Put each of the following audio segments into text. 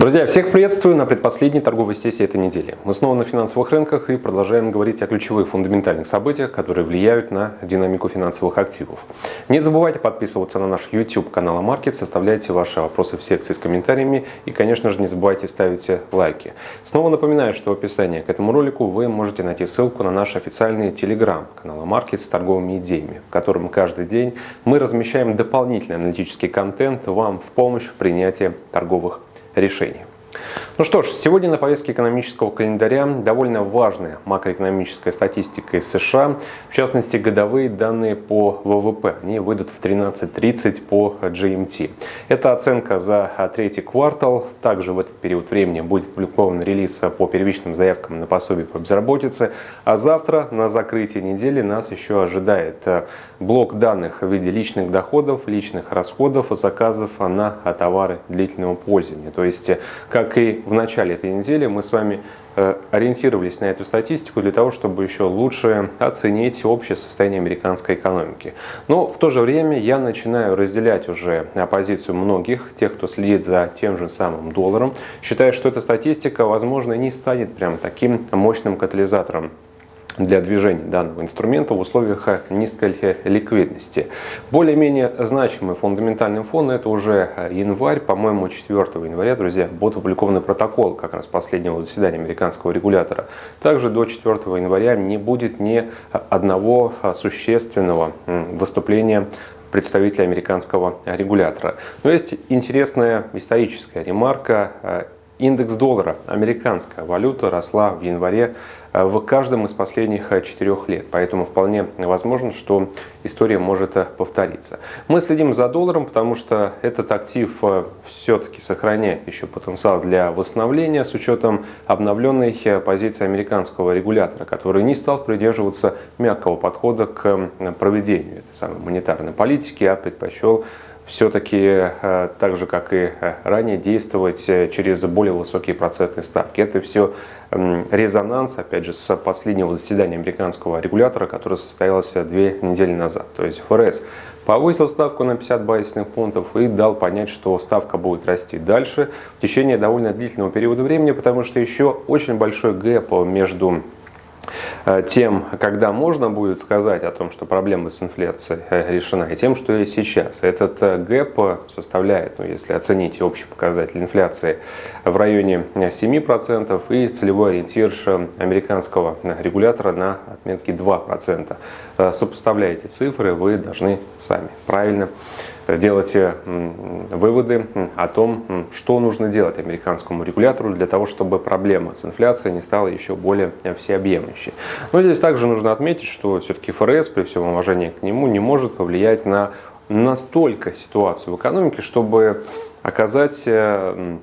Друзья, всех приветствую на предпоследней торговой сессии этой недели. Мы снова на финансовых рынках и продолжаем говорить о ключевых фундаментальных событиях, которые влияют на динамику финансовых активов. Не забывайте подписываться на наш YouTube канал Амаркет, составляйте ваши вопросы в секции с комментариями и, конечно же, не забывайте ставить лайки. Снова напоминаю, что в описании к этому ролику вы можете найти ссылку на наш официальный Telegram канал Амаркет с торговыми идеями, в котором каждый день мы размещаем дополнительный аналитический контент вам в помощь в принятии торговых решений. Ну что ж, сегодня на повестке экономического календаря довольно важная макроэкономическая статистика из США, в частности годовые данные по ВВП. Они выйдут в 13.30 по GMT. Это оценка за третий квартал. Также в этот период времени будет опубликован релиз по первичным заявкам на пособие по безработице. А завтра на закрытии недели нас еще ожидает блок данных в виде личных доходов, личных расходов и заказов на товары длительного пользования. То есть, как и в начале этой недели, мы с вами э, ориентировались на эту статистику для того, чтобы еще лучше оценить общее состояние американской экономики. Но в то же время я начинаю разделять уже позицию многих, тех, кто следит за тем же самым долларом, считая, что эта статистика, возможно, не станет прям таким мощным катализатором для движения данного инструмента в условиях низкой ликвидности. Более-менее значимый фундаментальный фон это уже январь, по-моему 4 января, друзья, будет опубликован протокол как раз последнего заседания американского регулятора. Также до 4 января не будет ни одного существенного выступления представителя американского регулятора. Но есть интересная историческая ремарка. Индекс доллара, американская валюта, росла в январе Э, в каждом из последних э, четырех лет. Поэтому вполне возможно, что история может э, повториться. Мы следим за долларом, потому что этот актив все-таки сохраняет еще потенциал для восстановления с учетом обновленной позиции американского регулятора, который не стал придерживаться мягкого подхода к проведению этой самой монетарной политики, а предпочел все-таки, так же как и ранее, действовать через более высокие процентные ставки. Это все резонанс, опять же, с последнего заседания американского регулятора, которое состоялось две недели назад. То есть ФРС повысил ставку на 50 базисных пунктов и дал понять, что ставка будет расти дальше в течение довольно длительного периода времени, потому что еще очень большой gap между Э, тем, когда можно будет сказать о том, что проблема с инфляцией э, решена, и тем, что и сейчас. Этот э, gap составляет, ну, если оценить общий показатель инфляции, в районе 7% и целевой ориентир американского регулятора на отметке 2%. Сопоставляйте цифры, вы должны сами правильно делать выводы о том, что нужно делать американскому регулятору для того, чтобы проблема с инфляцией не стала еще более всеобъемлющей. Но здесь также нужно отметить, что все-таки ФРС, при всем уважении к нему, не может повлиять на настолько ситуацию в экономике, чтобы оказать э,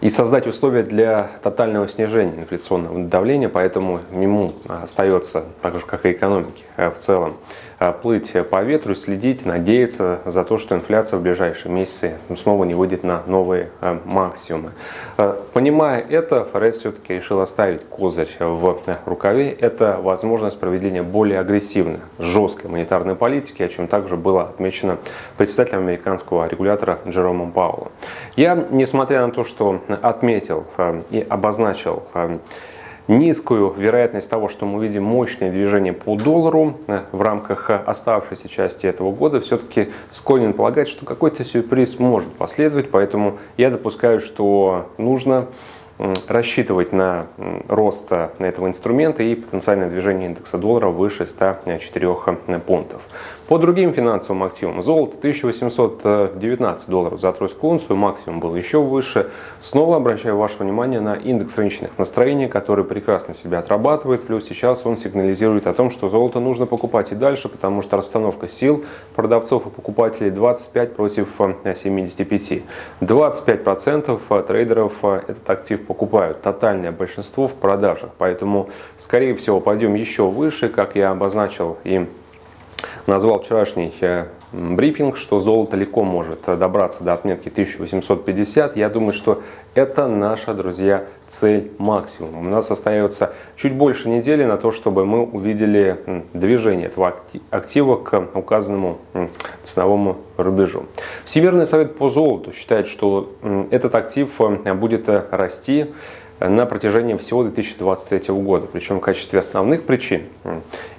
и создать условия для тотального снижения инфляционного давления, поэтому ему остается, так же как и экономике э, в целом, Э, плыть по ветру следить, надеяться за то, что инфляция в ближайшие месяцы снова не выйдет на новые э, максимумы. Э, понимая это, ФРС все-таки решил оставить козырь в рукаве. Это возможность проведения более агрессивной, жесткой монетарной политики, о чем также было отмечено председателем американского регулятора Джеромом Пауэллом. Я, несмотря на то, что отметил и обозначил низкую вероятность того, что мы увидим мощное движение по доллару э, в рамках э, оставшейся части этого года, все-таки склонен полагать, что какой-то сюрприз может последовать, поэтому я допускаю, что нужно рассчитывать на рост э, этого инструмента и потенциальное движение индекса доллара выше 104 пунктов. По другим финансовым активам золото 1819 долларов за тройскую унцию, максимум был еще выше. Снова обращаю ваше внимание на индекс рыночных настроений, который прекрасно себя отрабатывает, плюс сейчас он сигнализирует о том, что золото нужно покупать и дальше, потому что расстановка сил продавцов и покупателей 25 против 75. 25% трейдеров этот актив покупают, тотальное большинство в продажах, поэтому скорее всего пойдем еще выше, как я обозначил и назвал вчерашний э, брифинг, что золото легко может добраться до отметки 1850. Я думаю, что это наша, друзья, цель максимум. У нас остается чуть больше недели на то, чтобы мы увидели движение этого актива к указанному ценовому рубежу. Всемирный совет по золоту считает, что этот актив э, будет э, расти на протяжении всего 2023 года. Причем в качестве основных причин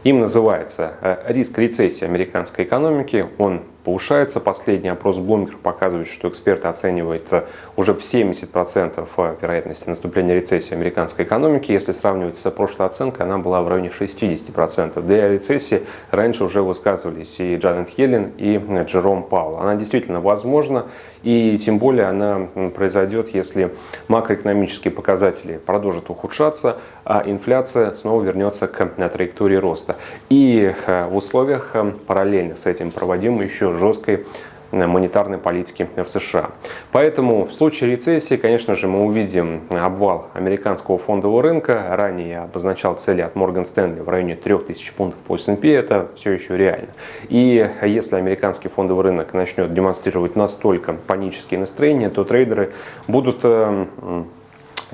им называется э, риск рецессии американской экономики. Он повышается. Последний опрос Bloomberg показывает, что эксперты оценивают э, уже в 70% э, вероятности наступления рецессии американской экономики. Если сравнивать с прошлой оценкой, она была в районе 60%. Да и о рецессии раньше уже высказывались и Джанет Йеллен, и Джером Паул. Она действительно возможна, и тем более она произойдет, если макроэкономические показатели продолжат ухудшаться, а инфляция снова вернется к траектории роста. И э, в условиях параллельно с этим проводимой еще жесткой э, монетарной политики в США. Поэтому в случае рецессии, конечно же, мы увидим обвал американского фондового рынка. Ранее я обозначал цели от Морган Стэнли в районе 3000 пунктов по S&P. Это все еще реально. И если американский фондовый рынок начнет демонстрировать настолько панические настроения, то трейдеры будут э,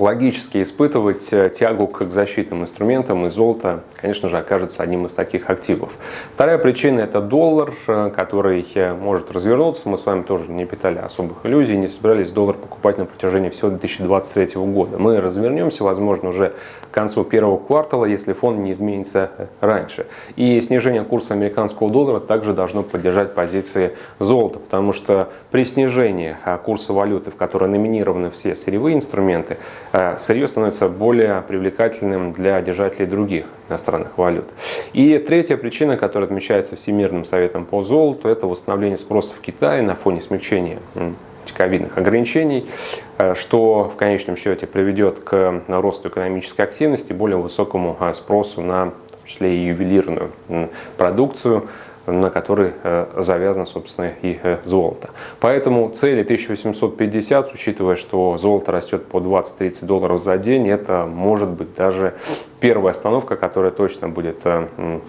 логически испытывать э, тягу к защитным инструментам, и золото, конечно же, окажется одним из таких активов. Вторая причина – это доллар, э, который э, может развернуться. Мы с вами тоже не питали особых иллюзий, не собирались доллар покупать на протяжении всего 2023 года. Мы развернемся, возможно, уже к концу первого квартала, если фон не изменится раньше. И снижение курса американского доллара также должно поддержать позиции золота, потому что при снижении курса валюты, в которой номинированы все сырьевые инструменты, сырье становится более привлекательным для держателей других иностранных валют. И третья причина, которая отмечается Всемирным советом по золоту, это восстановление спроса в Китае на фоне смягчения ковидных ограничений, э, что в конечном счете приведет к росту экономической активности, более высокому э, спросу на в числе и ювелирную продукцию, на который э, завязано, собственно, и э, золото. Поэтому цели 1850, учитывая, что золото растет по 20-30 долларов за день, это может быть даже первая остановка, которая точно будет э,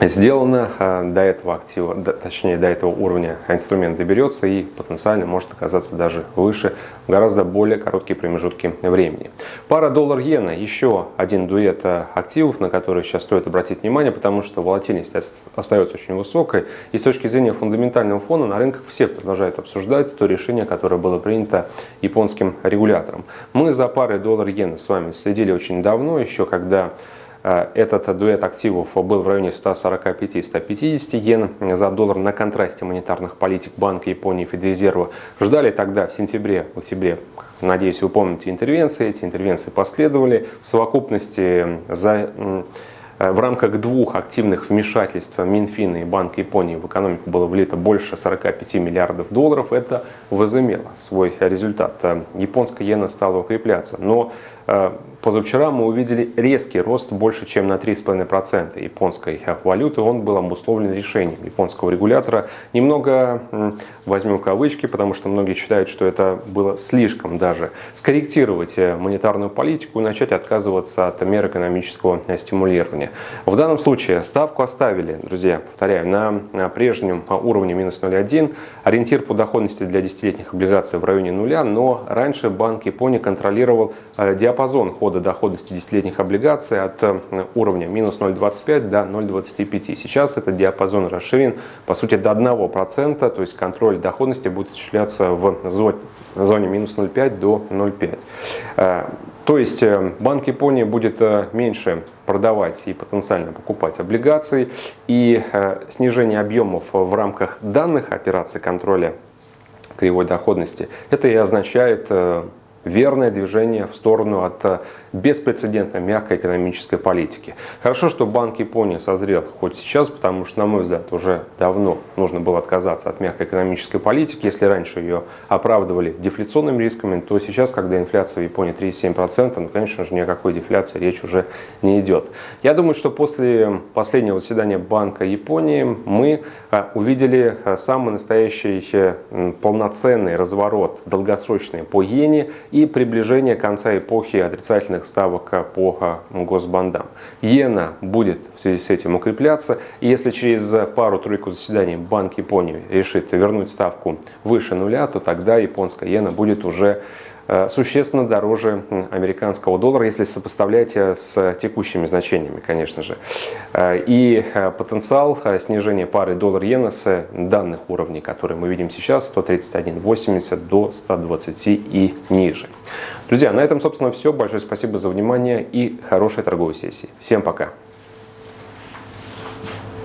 сделано э, до этого актива, точнее до этого уровня инструмент доберется и потенциально может оказаться даже выше в гораздо более короткие промежутки времени. Пара доллар-иена, еще один дуэт э, активов, на который сейчас стоит обратить внимание, потому что волатильность остается очень высокой. И с точки зрения фундаментального фона на рынках все продолжают обсуждать то решение, которое было принято японским регулятором. Мы за парой доллар-иена с вами следили очень давно, еще когда этот дуэт активов был в районе 145-150 йен за доллар на контрасте монетарных политик Банка Японии и Федрезерва. Ждали тогда в сентябре, октябре, надеюсь, вы помните интервенции. Эти интервенции последовали. В совокупности за Э, в рамках двух активных вмешательств Минфина и Банка Японии в экономику было влито больше 45 миллиардов долларов. Это возымело свой результат. Э, японская иена стала укрепляться. Но э, позавчера мы увидели резкий рост больше, чем на 3,5% японской валюты. Он был обусловлен решением японского регулятора. Немного возьмем в кавычки, потому что многие считают, что это было слишком даже скорректировать монетарную политику и начать отказываться от мер экономического стимулирования уровне. В данном случае ставку оставили, друзья, повторяю, на прежнем уровне минус 0,1. Ориентир по доходности для десятилетних облигаций в районе нуля, но раньше Банк Японии контролировал э, диапазон хода доходности десятилетних облигаций от э, уровня минус 0,25 до 0,25. Сейчас этот диапазон расширен, по сути, до 1%, то есть контроль доходности будет осуществляться в зоне минус 0,5 до 0,5. То есть э, Банк Японии будет э, меньше продавать и потенциально покупать облигации, и э, снижение объемов в рамках данных операций контроля кривой доходности, это и означает верное движение в сторону от э, беспрецедентной мягкой экономической политики. Хорошо, что Банк Японии созрел хоть сейчас, потому что, на мой взгляд, уже давно нужно было отказаться от мягкой экономической политики. Если раньше ее оправдывали дефляционными рисками, то сейчас, когда инфляция в Японии 3,7%, ну, конечно же, ни о какой дефляции речь уже не идет. Я думаю, что после последнего заседания Банка Японии мы э, увидели э, самый настоящий полноценный разворот долгосрочный по иене и приближение конца эпохи отрицательных ставок по госбандам. Иена будет в связи с этим укрепляться. И если через пару-тройку заседаний Банк Японии решит вернуть ставку выше нуля, то тогда японская иена будет уже существенно дороже американского доллара, если сопоставлять э, с текущими значениями, конечно же. Э, и потенциал снижения пары доллар-иена с данных уровней, которые мы видим сейчас, 131.80 до 120 и ниже. Друзья, на этом, собственно, все. Большое спасибо за внимание и хорошей торговой сессии. Всем пока!